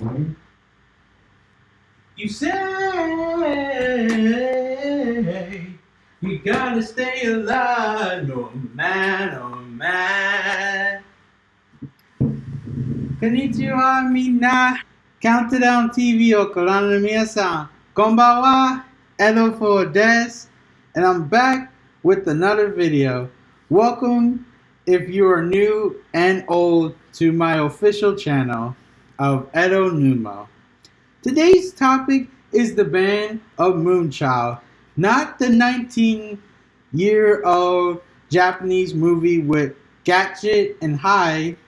You say we gotta stay alive, no man, no man. Konnichiwa mina, Countdown TV o Konami-san. Konbanwa, Edo for des, and I'm back with another video. Welcome if you are new and old to my official channel of Edo Numo. Today's topic is the band of Moonchild, not the 19 year old Japanese movie with Gadget and Hyde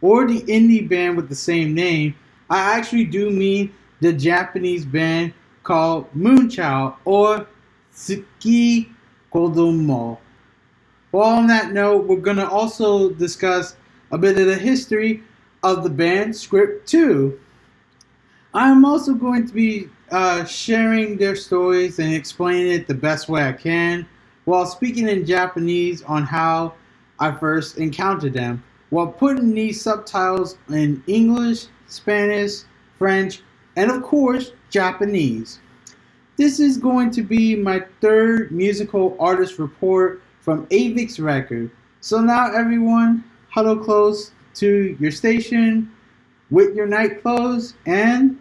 or the indie band with the same name. I actually do mean the Japanese band called Moonchild or Tsuki Kodomo. Well, on that note, we're going to also discuss a bit of the history of the band Script 2. I'm also going to be uh, sharing their stories and explaining it the best way I can while speaking in Japanese on how I first encountered them while putting these subtitles in English, Spanish, French, and of course, Japanese. This is going to be my third musical artist report from Avex Record. So now everyone, huddle close to your station with your night clothes and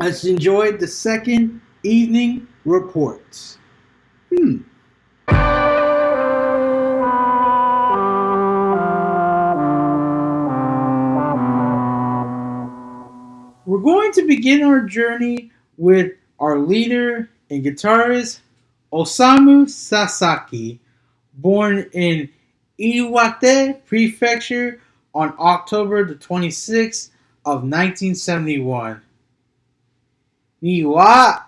let's enjoy the second evening reports. Hmm. We're going to begin our journey with our leader and guitarist Osamu Sasaki, born in Iwate Prefecture on October the 26th of 1971. Niwa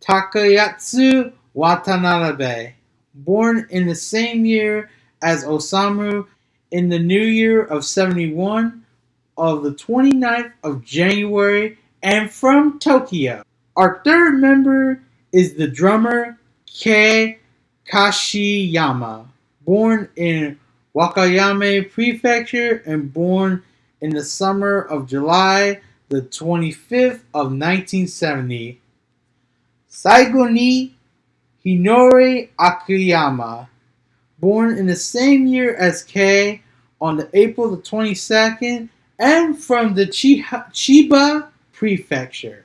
Takayatsu Watanabe, born in the same year as Osamu in the new year of 71 of the 29th of January and from Tokyo. Our third member is the drummer Kei Kashiyama, born in Wakayama Prefecture and born in the summer of July the 25th of 1970. Saigo ni Hinori Akiyama, born in the same year as Kei on the April the 22nd and from the Chiba Prefecture.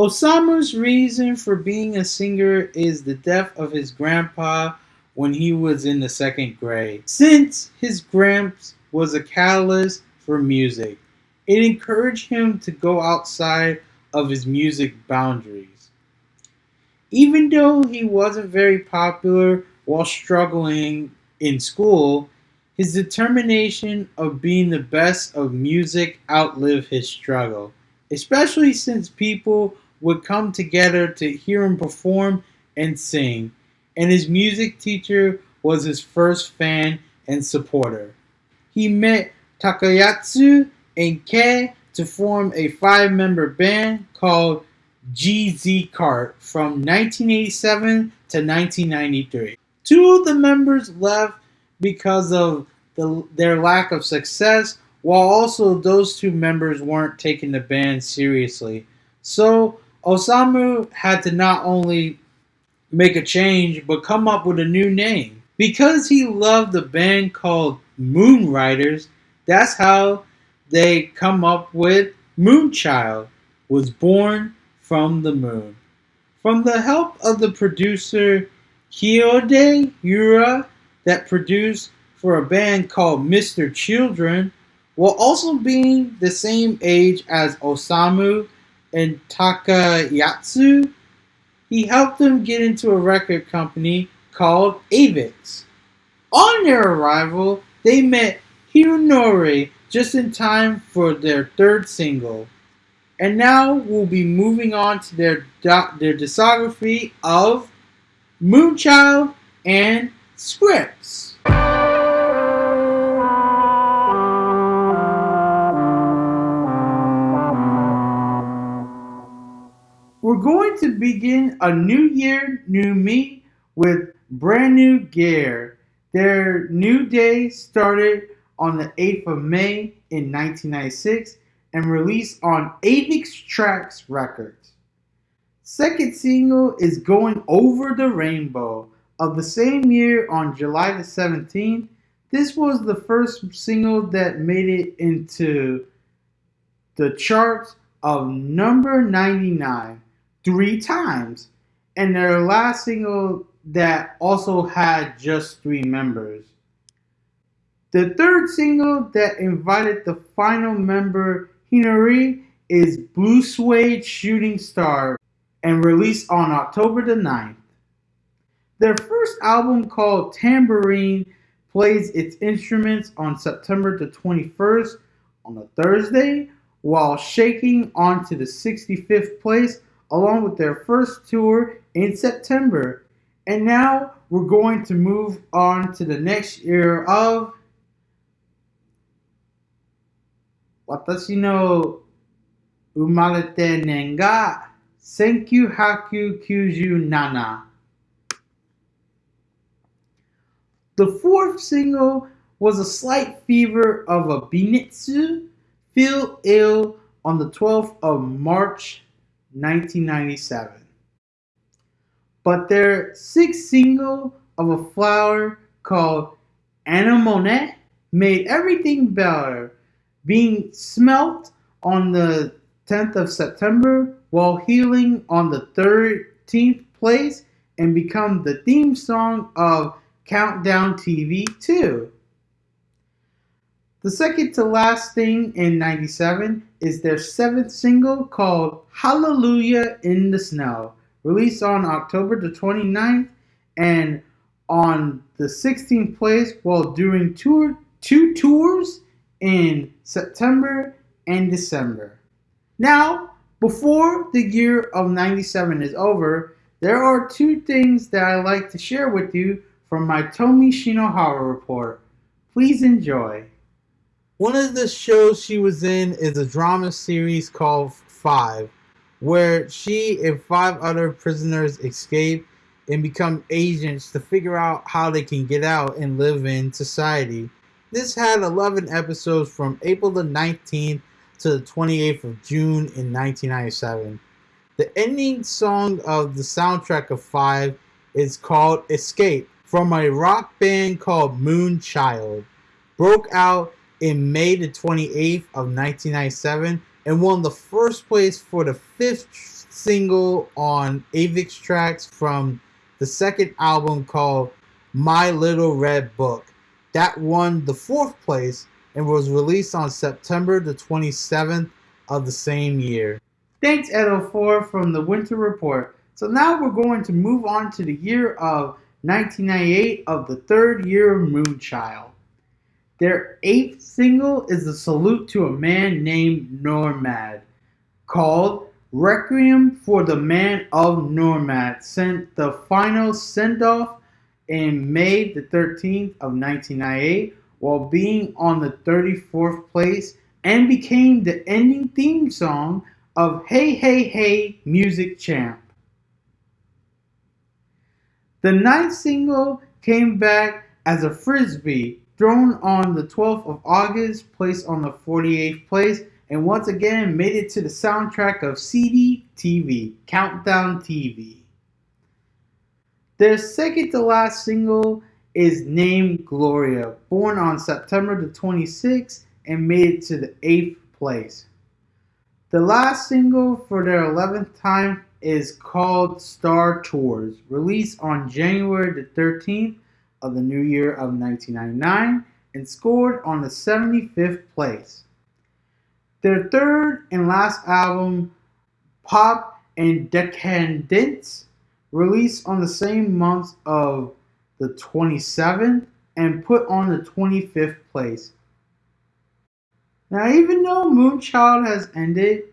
Osamu's reason for being a singer is the death of his grandpa when he was in the second grade. Since his gramps was a catalyst for music, it encouraged him to go outside of his music boundaries. Even though he wasn't very popular while struggling in school, his determination of being the best of music outlived his struggle, especially since people would come together to hear him perform and sing, and his music teacher was his first fan and supporter. He met Takayatsu and Kei to form a five member band called GZ Cart from 1987 to 1993. Two of the members left because of the, their lack of success, while also those two members weren't taking the band seriously. So Osamu had to not only make a change, but come up with a new name. Because he loved the band called Moon Riders, that's how they come up with Moonchild, was born from the moon. From the help of the producer Kyohei Yura that produced for a band called Mr. Children, while also being the same age as Osamu and Takayatsu, he helped them get into a record company called Avex. On their arrival, they met Hinori just in time for their third single. And now we'll be moving on to their, their discography of Moonchild and Scripts. We're going to begin a new year, new me with brand new gear. Their new day started on the 8th of May in 1996 and released on Avex Trax Records. Second single is Going Over the Rainbow of the same year on July the 17th. This was the first single that made it into the charts of number 99 three times, and their last single that also had just three members. The third single that invited the final member, Hinari, is Blue Suede Shooting Star and released on October the 9th. Their first album called Tambourine plays its instruments on September the 21st on a Thursday while shaking onto the 65th place along with their first tour in September. And now we're going to move on to the next year of Watashi no umarete nenga Senkyu Nana. The fourth single was a slight fever of a Binetsu Feel Ill on the 12th of March 1997. But their sixth single of a flower called Anemone made everything better, being smelt on the 10th of September while healing on the 13th place and become the theme song of Countdown TV 2. The second to last thing in 97 is their seventh single called Hallelujah in the Snow, released on October the 29th and on the 16th place while doing tour, two tours in September and December. Now, before the year of 97 is over, there are two things that I like to share with you from my Tomi Shinohara report. Please enjoy. One of the shows she was in is a drama series called Five, where she and five other prisoners escape and become agents to figure out how they can get out and live in society. This had 11 episodes from April the 19th to the 28th of June in 1997. The ending song of the soundtrack of Five is called Escape from a rock band called Moonchild. Broke out in May the 28th of 1997 and won the first place for the fifth single on Avex Trax from the second album called My Little Red Book. That won the fourth place and was released on September the 27th of the same year. Thanks, Edo4 from the Winter Report. So now we're going to move on to the year of 1998 of the third year of Moonchild. Their eighth single is a salute to a man named Normad, called Requiem for the Man of Normad, sent the final send off in May the 13th of 1998 while being on the 34th place and became the ending theme song of Hey Hey Hey Music Champ. The ninth single came back as a frisbee thrown on the 12th of August, placed on the 48th place, and once again made it to the soundtrack of CD TV, Countdown TV. Their second to last single is named Gloria, born on September the 26th and made it to the 8th place. The last single for their 11th time is called Star Tours, released on January the 13th of the new year of 1999 and scored on the 75th place. Their third and last album, Pop and Decadence, released on the same month of the 27th and put on the 25th place. Now, even though Moonchild has ended,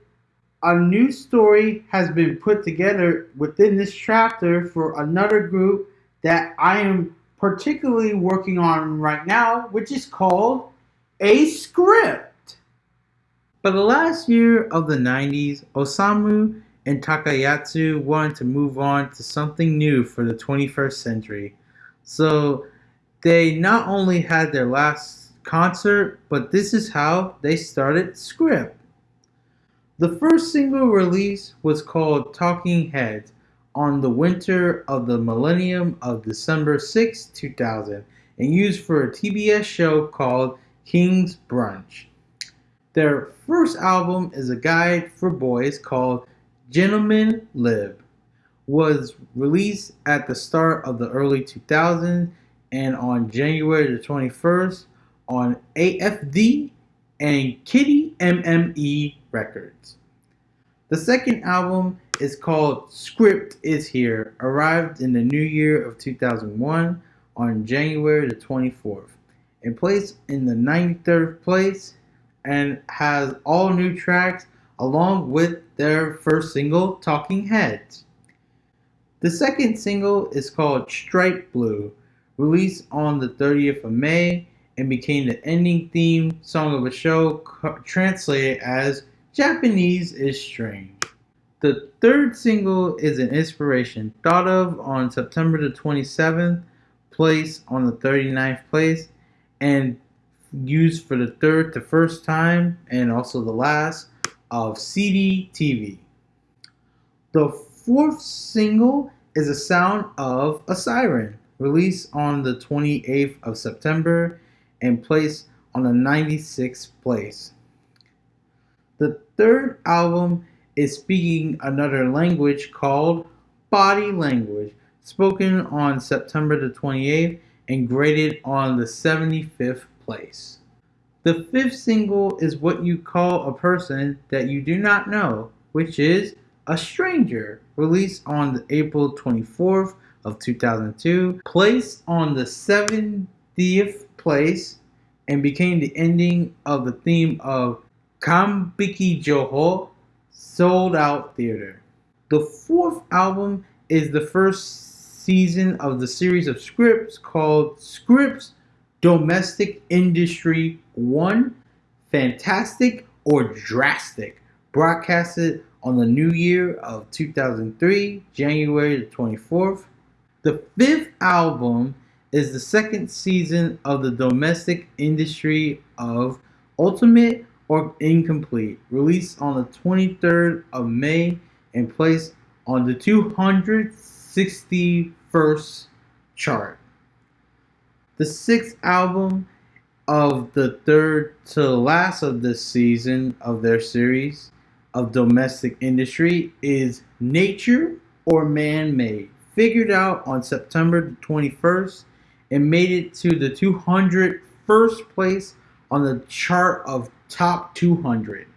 a new story has been put together within this chapter for another group that I am particularly working on right now, which is called a script. For the last year of the 90s, Osamu and Takayasu wanted to move on to something new for the 21st century. So they not only had their last concert, but this is how they started Script. The first single release was called Talking Heads on the winter of the millennium of December 6, 2000, and used for a TBS show called King's Brunch. Their first album is a guide for boys called Gentlemen Lib. Was released at the start of the early 2000s and on January the 21st on AFD and Kitty MME Records. The second album is called Script Is Here, arrived in the new year of 2001 on January the 24th, and placed in the 93rd place and has all new tracks along with their first single, Talking Heads. The second single is called Stripe Blue, released on the 30th of May and became the ending theme song of a show translated as Japanese is Strange. The third single is an inspiration thought of on September the 27th, place on the 39th place, and used for the third to first time and also the last of CD TV. The fourth single is a sound of a siren, released on the 28th of September and placed on the 96th place. Third album is speaking another language called Body Language, spoken on September the 28th and graded on the 75th place. The fifth single is what you call a person that you do not know, which is A Stranger, released on the April 24th of 2002, placed on the 70th place and became the ending of the theme of Kambiki Joho Sold Out Theater. The fourth album is the first season of the series of scripts called Scripts Domestic Industry 1 Fantastic or Drastic, broadcasted on the new year of 2003, January the 24th. The fifth album is the second season of the domestic industry of Ultimate or Incomplete, released on the 23rd of May and placed on the 261st chart. The sixth album of the third to last of this season of their series of domestic industry is Nature or Man Made, figured out on September 21st and made it to the 201st place on the chart of top 200.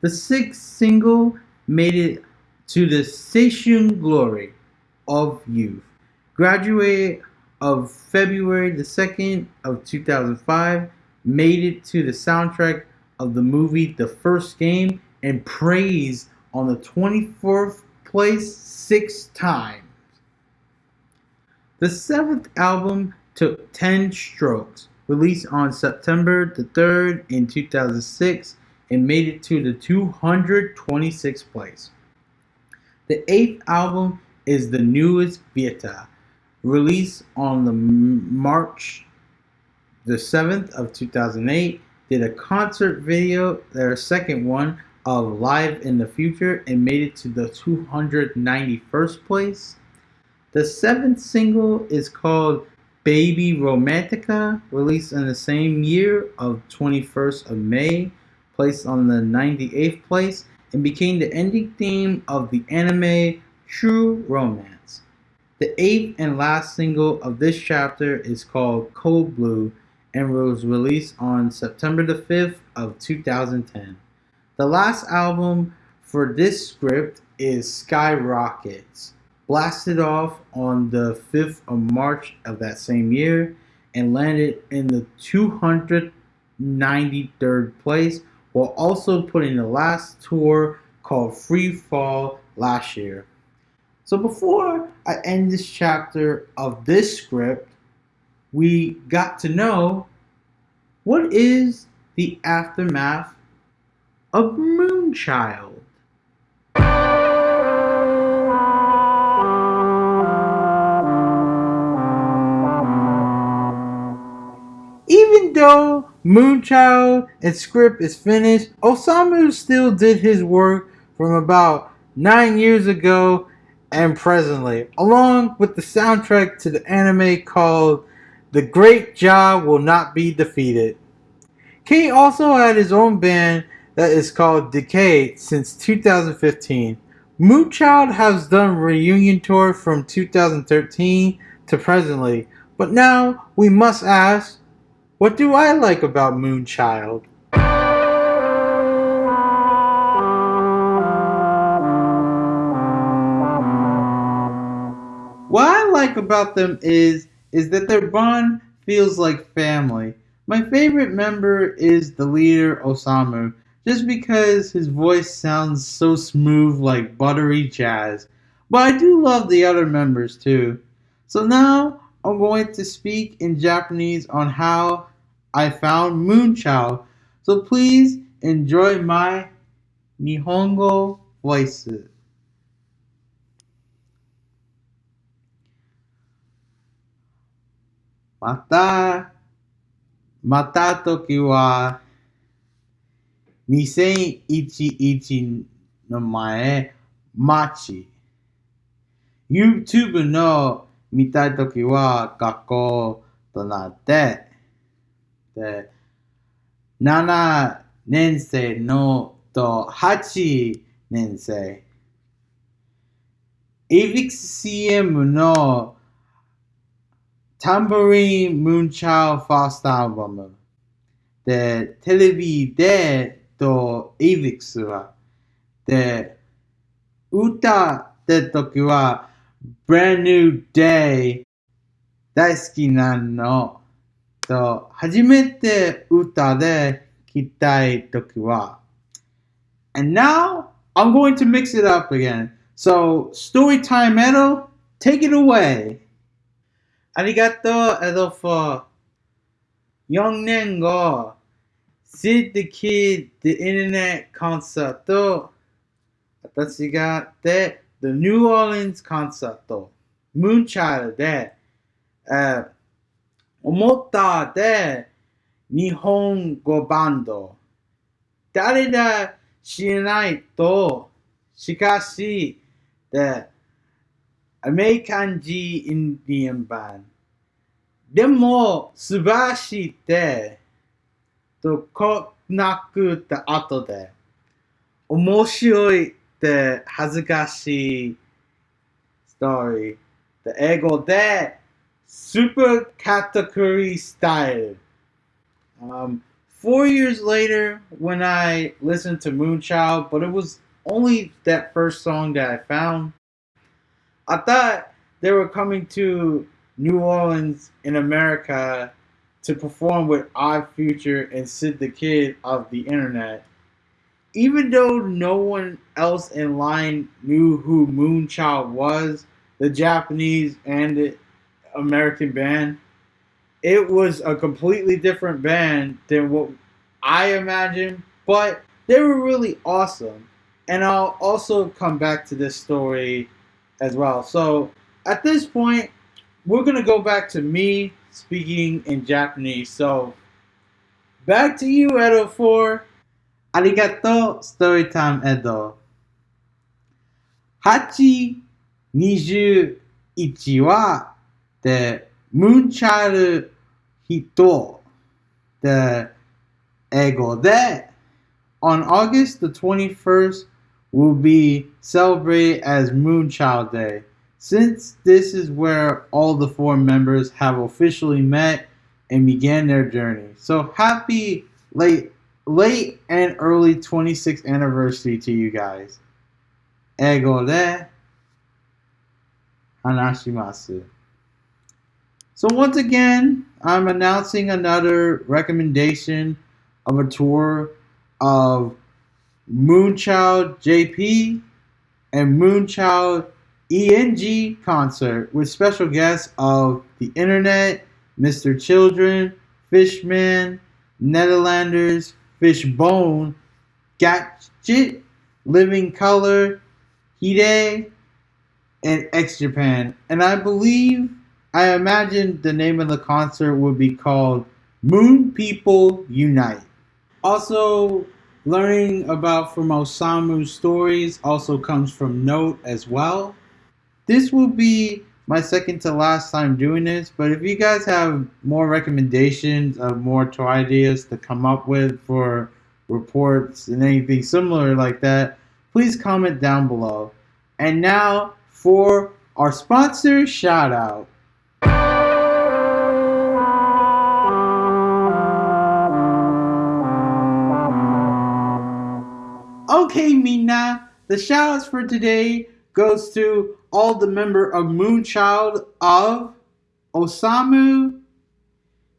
The sixth single made it to the Station Glory of Youth. Graduated of February the 2nd of 2005, made it to the soundtrack of the movie The First Game and praised on the 24th place six times. The seventh album took 10 strokes, released on September the 3rd in 2006 and made it to the 226th place. The eighth album is the newest Vita, released on the March the 7th of 2008, did a concert video, their second one, of Live in the Future and made it to the 291st place. The seventh single is called Baby Romantica, released in the same year of 21st of May, placed on the 98th place, and became the ending theme of the anime True Romance. The eighth and last single of this chapter is called Cold Blue and was released on September the 5th of 2010. The last album for this script is Skyrockets blasted off on the 5th of March of that same year and landed in the 293rd place while also putting the last tour called Free Fall last year. So before I end this chapter of this script, we got to know what is the aftermath of Moonchild. Though Moonchild and script is finished, Osamu still did his work from about nine years ago and presently, along with the soundtrack to the anime called The Great Job Will Not Be Defeated. K also had his own band that is called Decay since 2015. Moonchild has done reunion tour from 2013 to presently, but now we must ask, what do I like about Moonchild? What I like about them is is that their bond feels like family. My favorite member is the leader Osamu, just because his voice sounds so smooth like buttery jazz. But I do love the other members too. So now I'm going to speak in Japanese on how I found Moonchild. So please enjoy my Nihongo voice. また、また時は、2011の前、マチ。YouTube の 見たいときは学校となって、で、7年生のと8年生。AVXCM のタンブリン・ムーンチャーファーストアルバム。で、テレビでと AVX は。で、歌って時は、Brand New Day 大好きなのと、初めて歌で聴きたい時は、And now I'm going to mix it up again. So, Storytime Metal, take it away. ありがとう、エドフォー。4年後、Sid the Kid the Internet コンサート、私がで、The New Orleans コンサート、Moonchild で、えー、思ったで、日本語バンド。誰だ知らないと、しかし、で、アメリカン人インディアンバンでも、素晴らしいって、と、こなくった後で、面白い。って恥ずかしいストーリー。で英語で、super category style. Um, four years later, when I listened to Moonchild, but it was only that first song that I found, I thought they were coming to New Orleans in America to perform with Odd Future and Sid the Kid of the internet. Even though no one else in line knew who Moonchild was, the Japanese and the American band, it was a completely different band than what I imagined, but they were really awesome. And I'll also come back to this story as well. So at this point, we're gonna go back to me speaking in Japanese. So back to you, Edo. For arigato storytime edo. Hachi niju ichi wa the moonchild hito. The ego de. On August the 21st will be celebrated as Moonchild Day. Since this is where all the four members have officially met and began their journey. So happy late late and early 26th anniversary to you guys. Ego de hanashimasu. So once again, I'm announcing another recommendation of a tour of Moonchild JP and Moonchild ENG concert with special guests of The Internet, Mr. Children, Fishman, Netherlanders, Fishbone, Gadget, Living Color, Hide, and X Japan. And I believe, I imagine the name of the concert would be called Moon People Unite. Also, learning about from Osamu's stories also comes from Note as well. This will be my second to last time doing this, but if you guys have more recommendations of more toy ideas to come up with for reports and anything similar like that, please comment down below. And now for our sponsor shout out. Okay, Mina, the shoutouts for today goes to all the member of Moonchild of Osamu,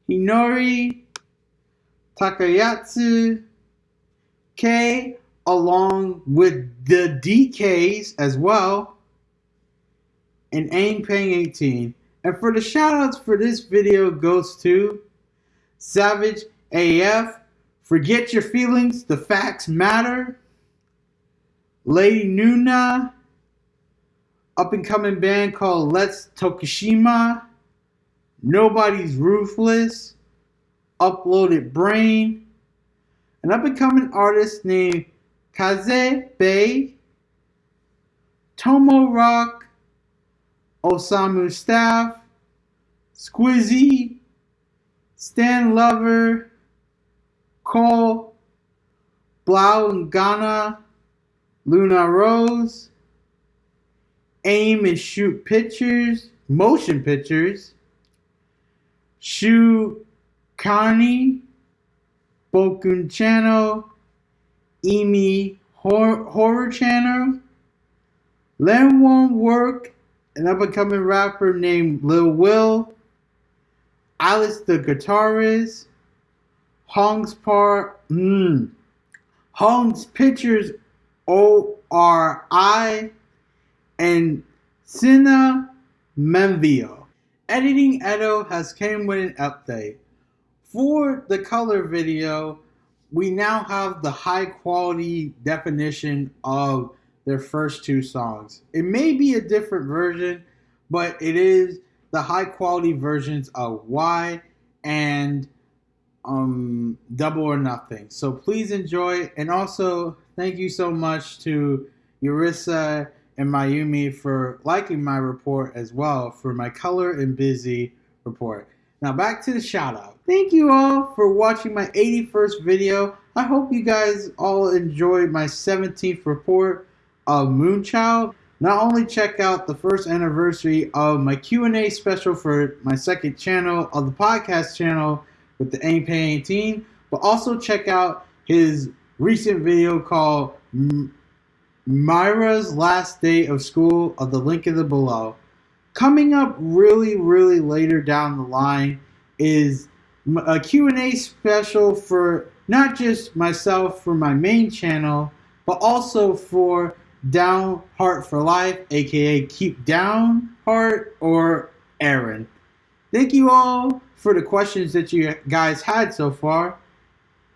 Hinori, Takayatsu, K, along with the DKs as well, and Aim Paying 18. And for the shoutouts for this video goes to Savage AF, Forget Your Feelings, The Facts Matter, Lady Nuna, up and coming band called Let's Tokushima, Nobody's Ruthless, Uploaded Brain, an up and coming artist named Kaze Bay, Tomo Rock, Osamu Staff, Squizzy, Stan Lover, Cole, Blau and Ghana, Luna Rose, Aim and Shoot Pictures, Motion Pictures, Shu Kani, Bokun Channel, Emi Hor- Horror Channel, Len Won Work, an up and coming rapper named Lil Will, Alice the Guitarist, Hong's Part, mm, Hong's Pictures O R I, and Sina Menvio. Editing Edo has came with an update. For the color video, we now have the high quality definition of their first two songs. It may be a different version, but it is the high quality versions of Why and um, Double or Nothing. So please enjoy, and also thank you so much to Yurissa and Mayumi for liking my report as well for my color and busy report. Now back to the shout out. Thank you all for watching my 81st video. I hope you guys all enjoyed my 17th report of Moonchild. Not only check out the first anniversary of my Q&A special for my second channel of the podcast channel with the Aim Paying but also check out his recent video called Myra's Last Day of School of the link in the below. Coming up really, really later down the line is a Q&A special for not just myself for my main channel, but also for Down Heart for Life, aka Keep Down Heart or Aaron. Thank you all for the questions that you guys had so far.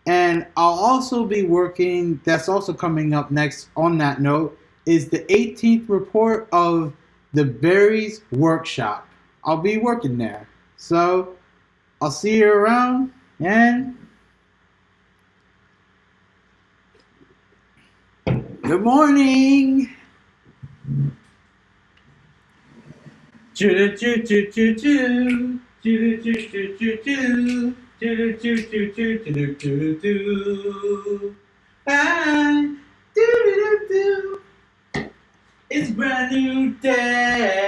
And I'll also be working, that's also coming up next on that note, is the 18th report of the Berries Workshop. I'll be working there. So I'll see you around and good morning. Choo choo choo choo choo choo choo choo choo choo. Do do do do do do do do. And do do do do. It's brand new day.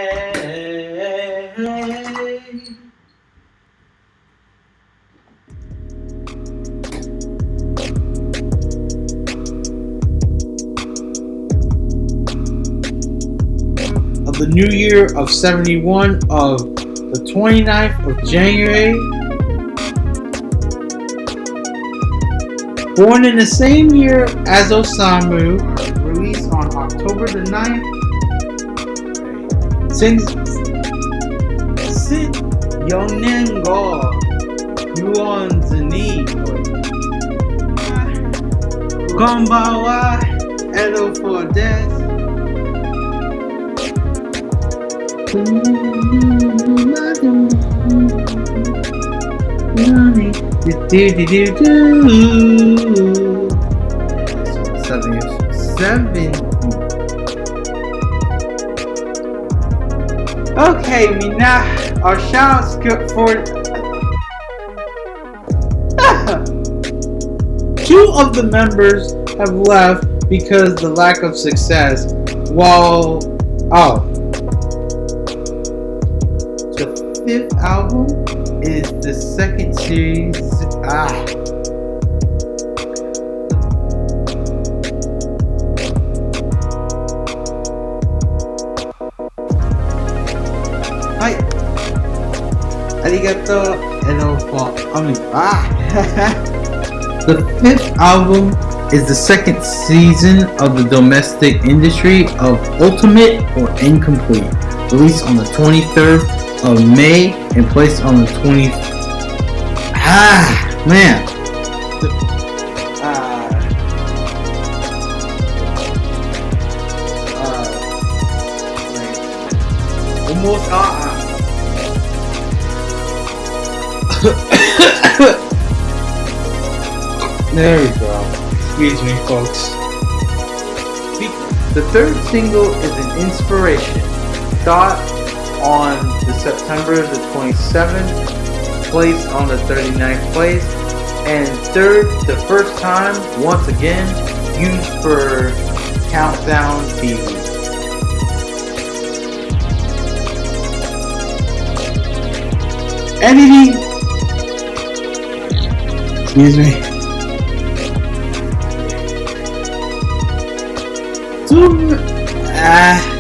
Of the new year of 71 of the 29th of January Born in the same year as Osamu, released on October the 9th, since Sit Yonengo Yuonzani Konbawa Edo for death. Money. Do, do, do, do, do. Seven years. Seven. Okay, we now our shoutouts go for two of the members have left because the lack of success. While oh, album is the second series. Ah. Hi. Arigato enough. I mean, ah. the fifth album is the second season of the domestic industry of Ultimate or Incomplete, released on the 23rd of May and placed on the 20th. Ah, man. Ah. Almost. Uh, there we go. Excuse me, folks. The third single is an inspiration. Thought on the September the 27th, place on the 39th place, and third, the first time, once again, used for Countdown TV. Editing. Excuse me. Zoom. Ah.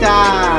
There we go. TikTok.